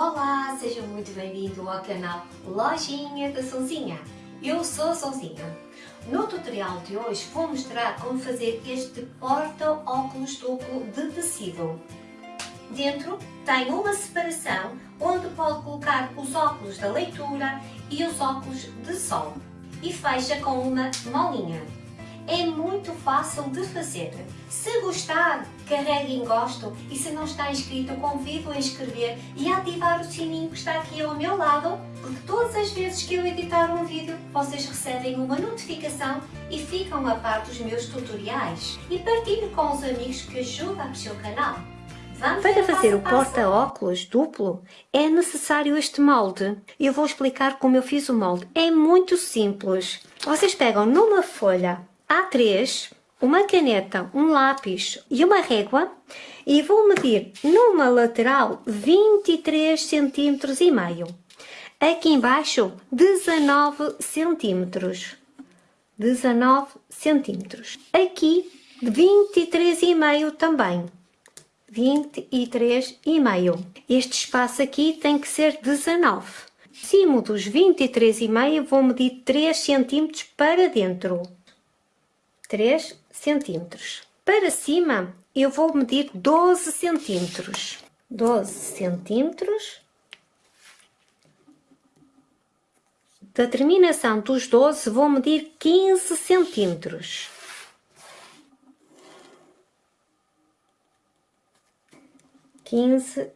Olá, seja muito bem-vindo ao canal Lojinha da Sonzinha. Eu sou a Sonzinha. No tutorial de hoje vou mostrar como fazer este porta-óculos duplo de tecido. Dentro tem uma separação onde pode colocar os óculos da leitura e os óculos de sol e fecha com uma molinha. É muito fácil de fazer. Se gostar, carregue em gosto e se não está inscrito, convido a inscrever e a ativar o sininho que está aqui ao meu lado, porque todas as vezes que eu editar um vídeo, vocês recebem uma notificação e ficam a par dos meus tutoriais. E partilhe com os amigos que ajudam o seu canal. Vamos Para fazer o porta-óculos duplo é necessário este molde. Eu vou explicar como eu fiz o molde. É muito simples. Vocês pegam numa folha A3, uma caneta, um lápis e uma régua e vou medir numa lateral 23 cm e meio. Aqui embaixo 19 centímetros. 19 centímetros. Aqui 23 e meio também. 23 e meio. Este espaço aqui tem que ser 19. Acima dos 23 e meio vou medir 3 centímetros para dentro. 3 centímetros. Para cima eu vou medir 12 centímetros. 12 centímetros. Da terminação dos 12 vou medir 15 centímetros. 15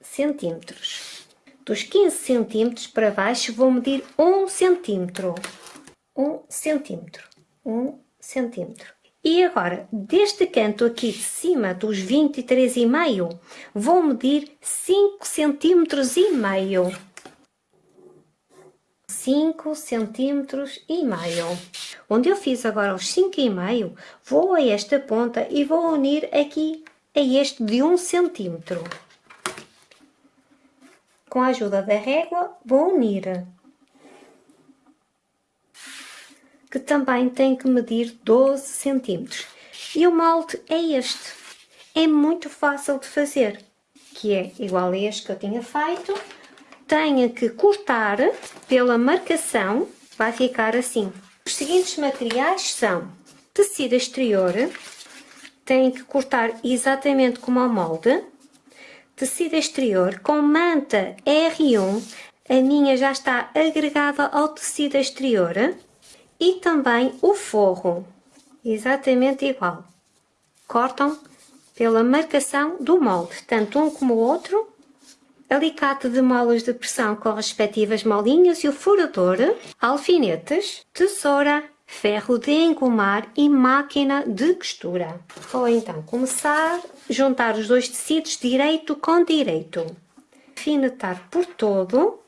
centímetros. Dos 15 centímetros para baixo vou medir 1 centímetro. 1 centímetro. 1 centímetro. E agora, deste canto aqui de cima dos 23,5, vou medir 5 centímetros e meio. 5 centímetros e meio. Onde eu fiz agora os 5,5, vou a esta ponta e vou unir aqui é este de 1 um centímetro. Com a ajuda da régua vou unir, que também tem que medir 12 centímetros. E o molde é este, é muito fácil de fazer, que é igual a este que eu tinha feito. Tenho que cortar pela marcação, vai ficar assim. Os seguintes materiais são tecido exterior, têm que cortar exatamente como ao molde. Tecido exterior com manta R1, a minha já está agregada ao tecido exterior. E também o forro, exatamente igual. Cortam pela marcação do molde, tanto um como o outro. Alicate de molas de pressão com respectivas molinhas e o furador, alfinetes, tesoura, ferro de engomar e máquina de costura. Vou então começar a juntar os dois tecidos direito com direito. Alfinetar por todo.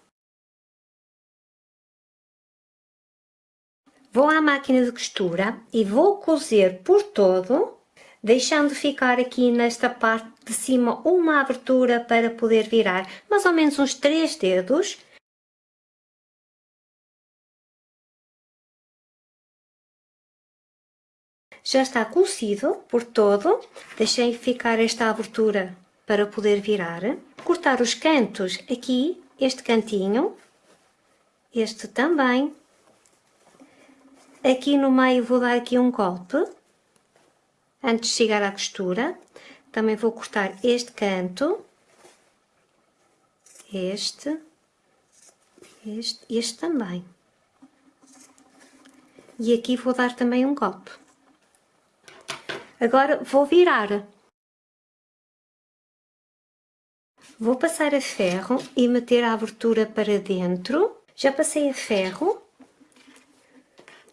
Vou à máquina de costura e vou cozer por todo, deixando ficar aqui nesta parte de cima uma abertura para poder virar mais ou menos uns 3 dedos já está cocido por todo. Deixei ficar esta abertura para poder virar. Cortar os cantos aqui, este cantinho, este também. Aqui no meio vou dar aqui um golpe, antes de chegar à costura. Também vou cortar este canto, este, este, este também. E aqui vou dar também um golpe. Agora vou virar. Vou passar a ferro e meter a abertura para dentro. Já passei a ferro.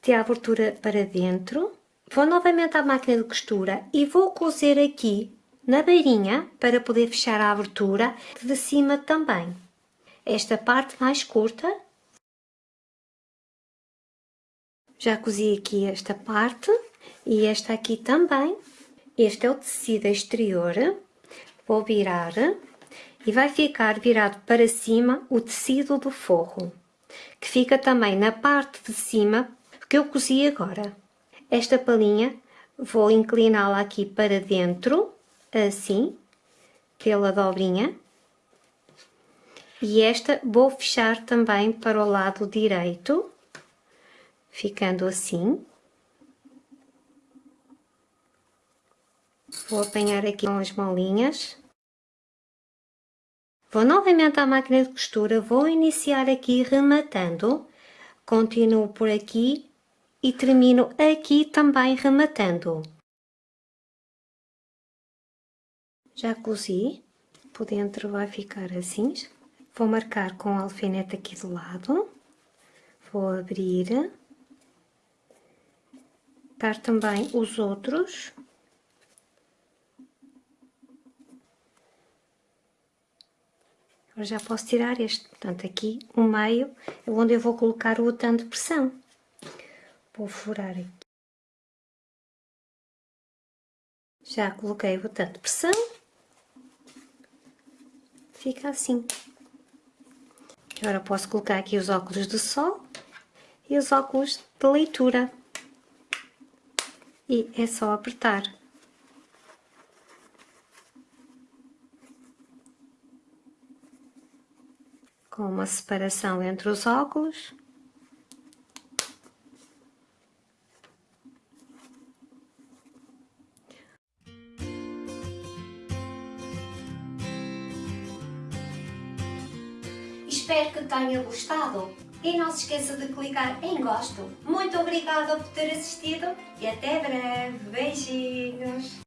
A abertura para dentro. Vou novamente à máquina de costura e vou cozer aqui na beirinha para poder fechar a abertura de cima também. Esta parte mais curta. Já cozi aqui esta parte e esta aqui também. Este é o tecido exterior, vou virar e vai ficar virado para cima o tecido do forro, que fica também na parte de cima que eu cozi agora. Esta palhinha vou incliná-la aqui para dentro, assim, pela dobrinha, E esta vou fechar também para o lado direito, ficando assim. Vou apanhar aqui com as molinhas. Vou novamente à máquina de costura, vou iniciar aqui rematando, continuo por aqui e termino aqui também rematando. Já cozi, por dentro vai ficar assim, vou marcar com o alfinete aqui do lado, vou abrir, dar também os outros, Agora já posso tirar este, portanto aqui o meio é onde eu vou colocar o botão de pressão. Vou furar aqui. Já coloquei o botão de pressão. Fica assim. Agora posso colocar aqui os óculos de sol e os óculos de leitura. E é só apertar. com uma separação entre os óculos. Espero que tenha gostado e não se esqueça de clicar em gosto. Muito obrigada por ter assistido e até breve. Beijinhos!